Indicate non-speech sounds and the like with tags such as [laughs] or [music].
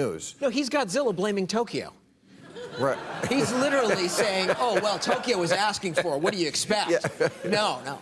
news. No, he's Godzilla blaming Tokyo. Right. He's literally saying, oh, well, Tokyo was asking for it. What do you expect? [laughs] Yeah. No, no.